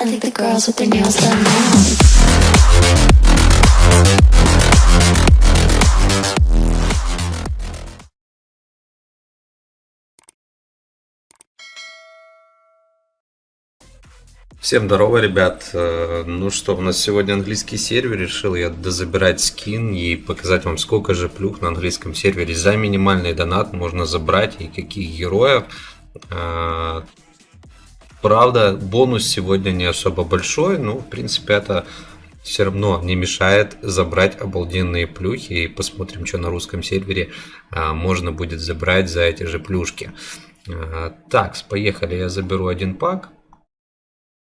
I think the girls with their nails done now. Всем здорово, ребят. Э, Ну что, у нас сегодня английский сервер. Решил я дозабирать скин и показать вам, сколько же плюх на английском сервере за минимальный донат можно забрать и каких героев. Правда, бонус сегодня не особо большой, но в принципе это все равно не мешает забрать обалденные плюхи и посмотрим, что на русском сервере а, можно будет забрать за эти же плюшки. А, так, поехали, я заберу один пак,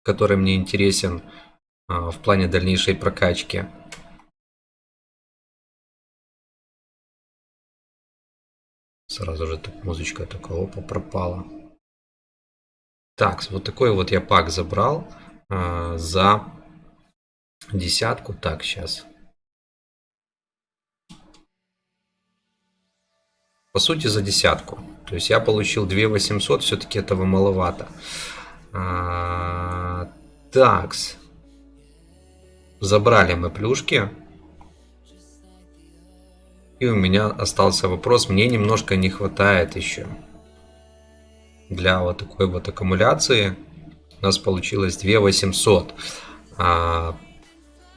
который мне интересен а, в плане дальнейшей прокачки. Сразу же тут музычка такая, опа, пропала. Так, вот такой вот я пак забрал а, за десятку. Так, сейчас. По сути, за десятку. То есть я получил 2 800, все-таки этого маловато. А, такс. Забрали мы плюшки. И у меня остался вопрос. Мне немножко не хватает еще. Для вот такой вот аккумуляции. У нас получилось 2 800. А,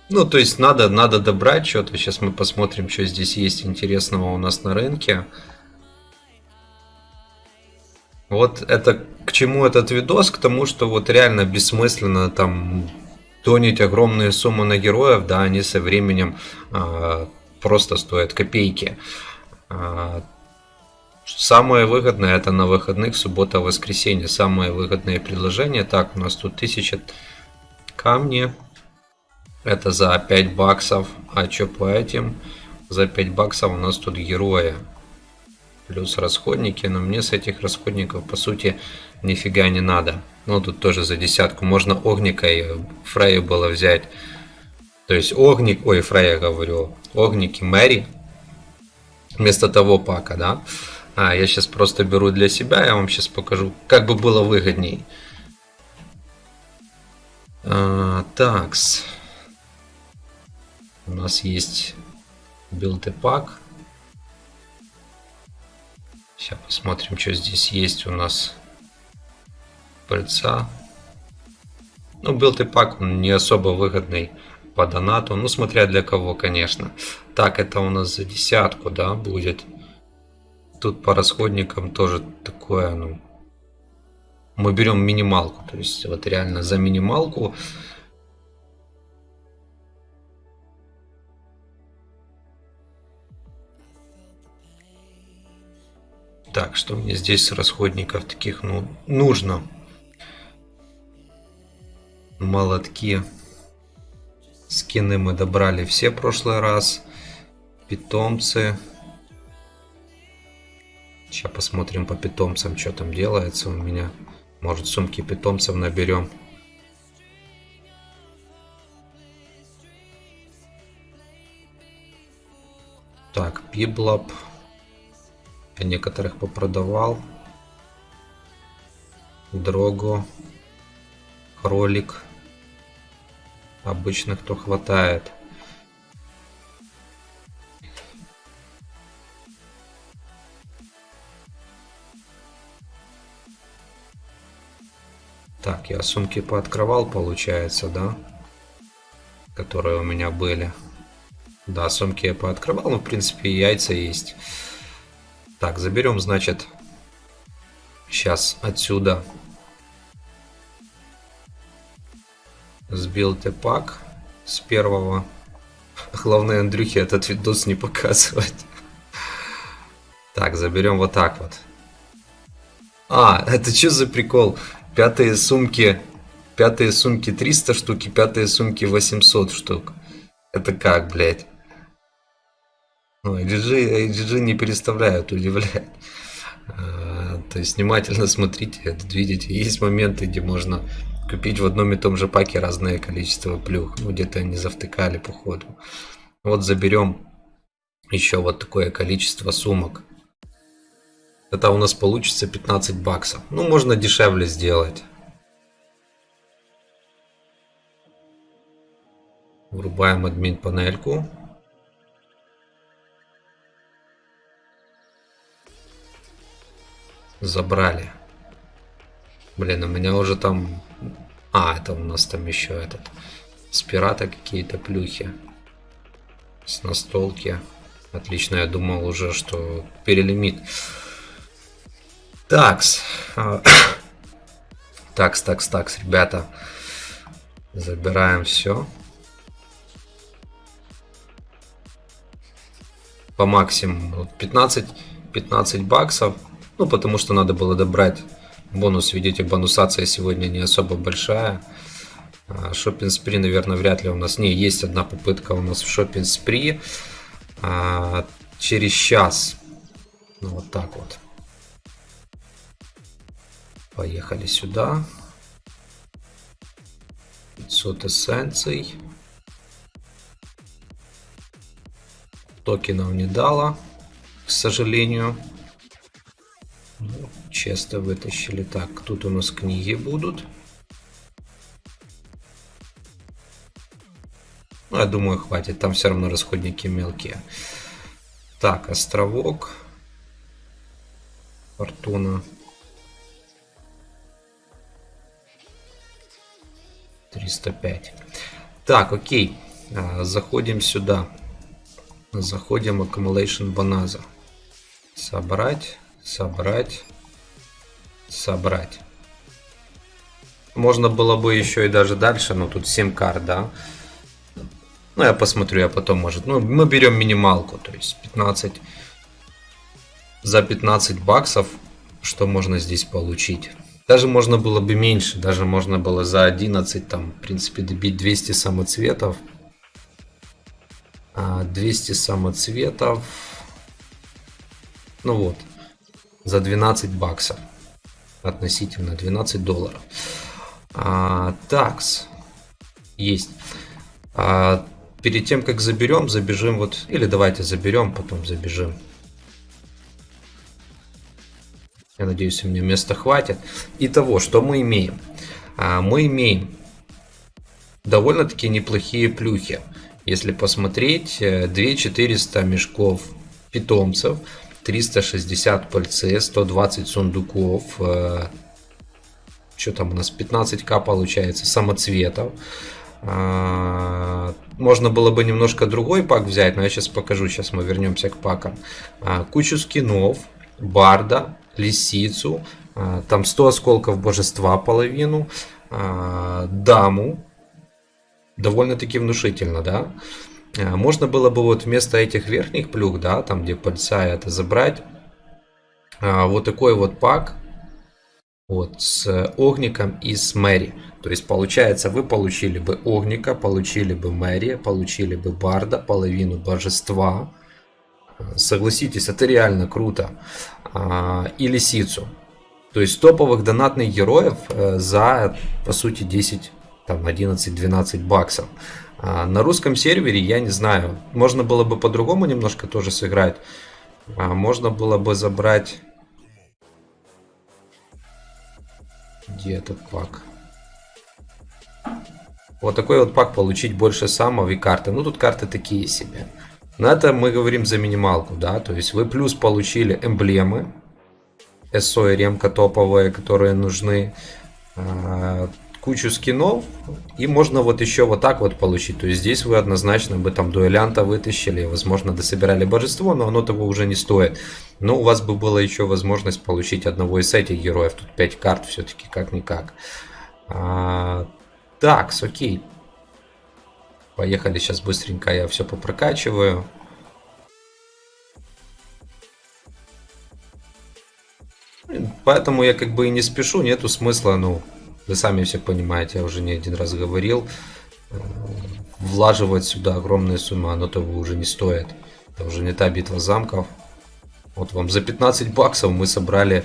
ну, то есть надо, надо добрать что-то. Сейчас мы посмотрим, что здесь есть интересного у нас на рынке. Вот это к чему этот видос? К тому, что вот реально бессмысленно там тонить огромные суммы на героев, да, они со временем а, просто стоят копейки. А, самое выгодное это на выходных, суббота, воскресенье. Самое выгодное предложение. Так, у нас тут 1000 камни. Это за 5 баксов. А что по этим? За 5 баксов у нас тут герои плюс расходники, но мне с этих расходников по сути нифига не надо. Ну тут тоже за десятку можно огника и Фрея было взять. То есть огник, ой, Фрея говорю, огники Мэри вместо того пака, да. А, я сейчас просто беру для себя, я вам сейчас покажу, как бы было выгодней. А, такс. У нас есть build и pack. Сейчас посмотрим, что здесь есть у нас. Пыльца. Ну, build и pack, он не особо выгодный по донату. Ну, смотря для кого, конечно. Так, это у нас за десятку, да, будет. Тут по расходникам тоже такое, ну... Мы берем минималку. То есть, вот реально за минималку... Так, что мне здесь расходников таких, ну, нужно? Молотки. Скины мы добрали все прошлый раз. Питомцы. Сейчас посмотрим по питомцам, что там делается у меня. Может сумки питомцев наберем. Так, Пиблап. Я некоторых попродавал. Дрого. Кролик. Обычных то хватает. Так, я сумки пооткрывал, получается, да? Которые у меня были. Да, сумки я пооткрывал, но в принципе яйца есть. Так, заберем, значит, сейчас отсюда сбил пак с первого. Главное, Андрюхе этот видос не показывать. Так, заберем вот так вот. А, это что за прикол? Пятые сумки, пятые сумки 300 штук и пятые сумки 800 штук. Это как, блядь? Ну, IGG, IGG не переставляют, удивляет. А, то есть внимательно смотрите, видите, есть моменты, где можно купить в одном и том же паке разное количество плюх. Ну, где-то они завтыкали по ходу. Вот заберем еще вот такое количество сумок. Это у нас получится 15 баксов. Ну, можно дешевле сделать. Врубаем админ панельку. Забрали. Блин, у меня уже там... А, это у нас там еще этот... С пирата какие-то плюхи. С настолки. Отлично, я думал уже, что перелимит. Такс. А, такс, такс, такс, ребята. Забираем все. По максимуму 15, 15 баксов. Ну, потому что надо было добрать бонус. Видите, бонусация сегодня не особо большая. Шоппинг спри, наверное, вряд ли у нас. Не, есть одна попытка у нас в шоппинг спри. А, через час. Ну, вот так вот. Поехали сюда. 500 эссенций. Токенов не дало, к сожалению. Ну, честно вытащили. Так, тут у нас книги будут. Ну, я думаю, хватит. Там все равно расходники мелкие. Так, островок. Фортуна. 305. Так, окей. А, заходим сюда. Заходим в Accumulation Bonanza. Собрать, собрать, собрать. Можно было бы еще и даже дальше, но тут 7 карт, да. Ну, я посмотрю, я потом, может. Ну, мы берем минималку, то есть 15. За 15 баксов, что можно здесь получить? Даже можно было бы меньше, даже можно было за 11, там, в принципе, добить 200 самоцветов. 200 а, самоцветов. Ну вот, за 12 баксов. Относительно 12 долларов. А, такс. Есть. А, перед тем, как заберем, забежим вот... Или давайте заберем, потом забежим. Я надеюсь, меня места хватит. Итого, что мы имеем? А, мы имеем довольно-таки неплохие плюхи. Если посмотреть, 2400 э, мешков питомцев, 360 пальцы, 120 сундуков, э, что там у нас, 15к получается, самоцветов. А, можно было бы немножко другой пак взять, но я сейчас покажу, сейчас мы вернемся к пакам. А, кучу скинов, барда, лисицу, а, там 100 осколков божества половину, даму, довольно-таки внушительно, да. Можно было бы вот вместо этих верхних плюх, да, там где пальца это забрать, вот такой вот пак, вот, с огником и с Мэри. То есть, получается, вы получили бы огника, получили бы Мэри, получили бы Барда, половину божества. Согласитесь, это реально круто. А, и Лисицу. То есть, топовых донатных героев э, за, по сути, 10, там, 11-12 баксов. А, на русском сервере, я не знаю, можно было бы по-другому немножко тоже сыграть. А, можно было бы забрать Где этот пак? Вот такой вот пак получить больше самого и карты. Ну, тут карты такие себе. Но это мы говорим за минималку, да. То есть вы плюс получили эмблемы. СО и ремка топовые, которые нужны. А, кучу скинов. И можно вот еще вот так вот получить. То есть здесь вы однозначно бы там дуэлянта вытащили. Возможно, дособирали божество, но оно того уже не стоит. Но у вас бы была еще возможность получить одного из этих героев. Тут 5 карт все-таки как-никак. А, так, окей. Поехали сейчас быстренько, я все попрокачиваю. Поэтому я как бы и не спешу, нету смысла, ну, вы сами все понимаете, я уже не один раз говорил. Э, влаживать сюда огромные суммы, оно того уже не стоит. Это уже не та битва замков. Вот вам за 15 баксов мы собрали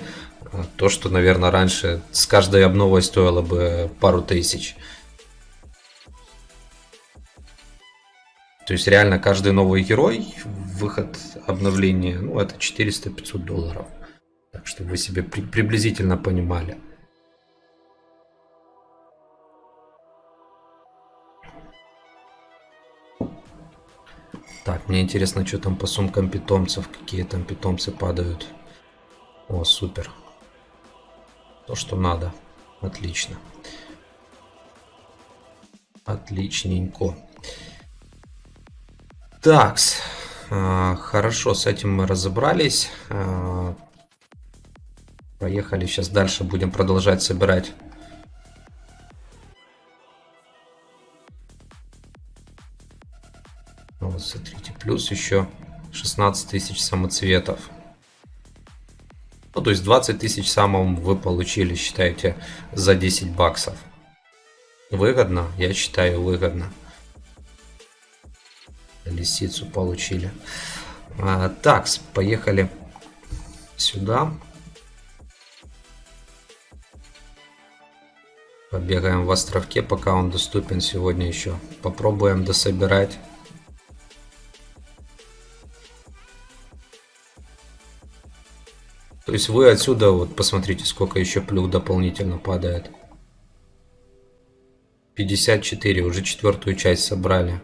э, то, что, наверное, раньше с каждой обновой стоило бы пару тысяч. То есть реально каждый новый герой, выход обновления, ну это 400-500 долларов. Так что вы себе при приблизительно понимали. Так, мне интересно, что там по сумкам питомцев, какие там питомцы падают. О, супер. То, что надо. Отлично. Отличненько. Такс. А, хорошо, с этим мы разобрались. А, поехали, сейчас дальше будем продолжать собирать. Вот, смотрите, плюс еще 16 тысяч самоцветов. Ну, то есть 20 тысяч самым вы получили, считаете, за 10 баксов. Выгодно? Я считаю, выгодно. Лисицу получили. А, так, поехали сюда. Побегаем в островке, пока он доступен сегодня еще. Попробуем дособирать. То есть вы отсюда, вот посмотрите, сколько еще плюх дополнительно падает. 54, уже четвертую часть собрали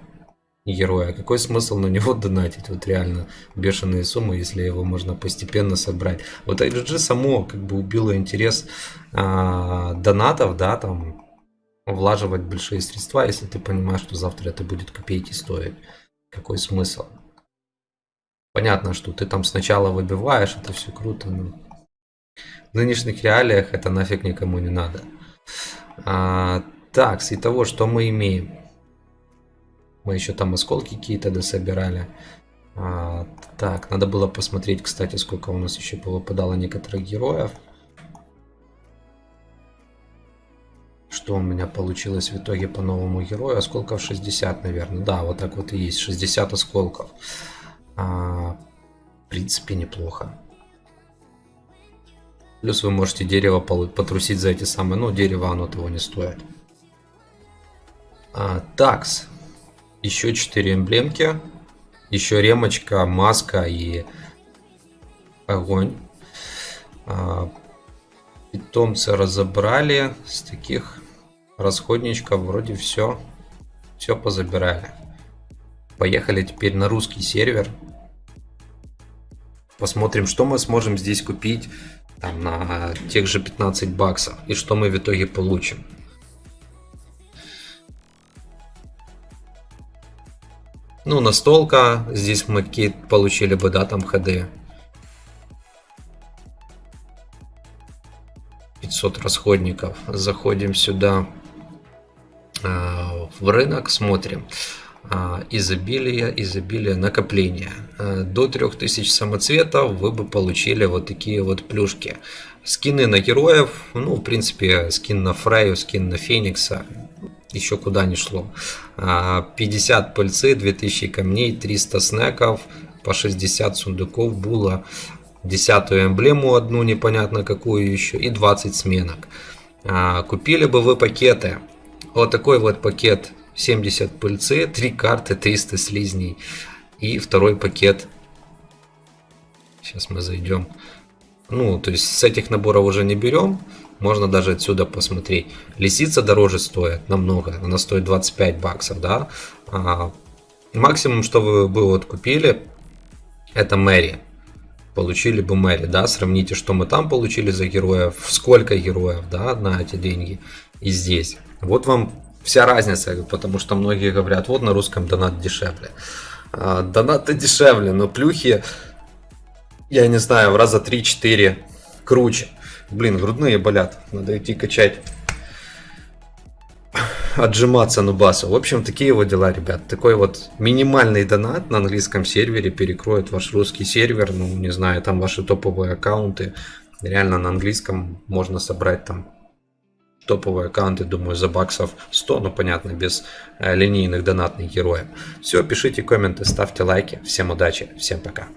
героя. Какой смысл на него донатить? Вот реально бешеные суммы, если его можно постепенно собрать. Вот IGG само как бы убило интерес а, донатов, да, там влаживать большие средства, если ты понимаешь, что завтра это будет копейки стоить. Какой смысл? Понятно, что ты там сначала выбиваешь, это все круто, но в нынешних реалиях это нафиг никому не надо. А, так, с того, что мы имеем? Мы еще там осколки какие-то дособирали. А, так, надо было посмотреть, кстати, сколько у нас еще выпадало некоторых героев. Что у меня получилось в итоге по новому герою? Осколков 60, наверное. Да, вот так вот и есть. 60 осколков. А, в принципе, неплохо. Плюс вы можете дерево потрусить за эти самые... Ну, дерево оно того не стоит. А, такс. Еще 4 эмблемки. Еще ремочка, маска и огонь. А, питомцы разобрали. С таких расходничков вроде все. Все позабирали. Поехали теперь на русский сервер. Посмотрим, что мы сможем здесь купить там, на тех же 15 баксов. И что мы в итоге получим. Ну, настолка. Здесь мы получили бы, да, там ходы. 500 расходников. Заходим сюда э, в рынок, смотрим. Э, изобилие, изобилие, накопление. Э, до 3000 самоцветов вы бы получили вот такие вот плюшки. Скины на героев, ну, в принципе, скин на Фрейю, скин на Феникса, еще куда не шло. 50 а, пыльцы, 2000 камней, 300 снеков, по 60 сундуков было, десятую эмблему одну непонятно какую еще и 20 сменок. А, купили бы вы пакеты. Вот такой вот пакет 70 пыльцы, 3 карты, 300 слизней и второй пакет. Сейчас мы зайдем. Ну, то есть с этих наборов уже не берем. Можно даже отсюда посмотреть. Лисица дороже стоит намного. Она стоит 25 баксов, да. А, максимум, что вы бы вот купили, это Мэри. Получили бы Мэри, да. Сравните, что мы там получили за героев. Сколько героев, да, на эти деньги. И здесь. Вот вам вся разница. Потому что многие говорят, вот на русском донат дешевле. А, донаты дешевле, но плюхи, я не знаю, в раза 3-4 круче. Блин, грудные болят. Надо идти качать. Отжиматься нубасу. В общем, такие вот дела, ребят. Такой вот минимальный донат на английском сервере перекроет ваш русский сервер. Ну, не знаю, там ваши топовые аккаунты. Реально на английском можно собрать там топовые аккаунты, думаю, за баксов 100, ну понятно, без э, линейных донатных героев. Все, пишите комменты, ставьте лайки. Всем удачи, всем пока.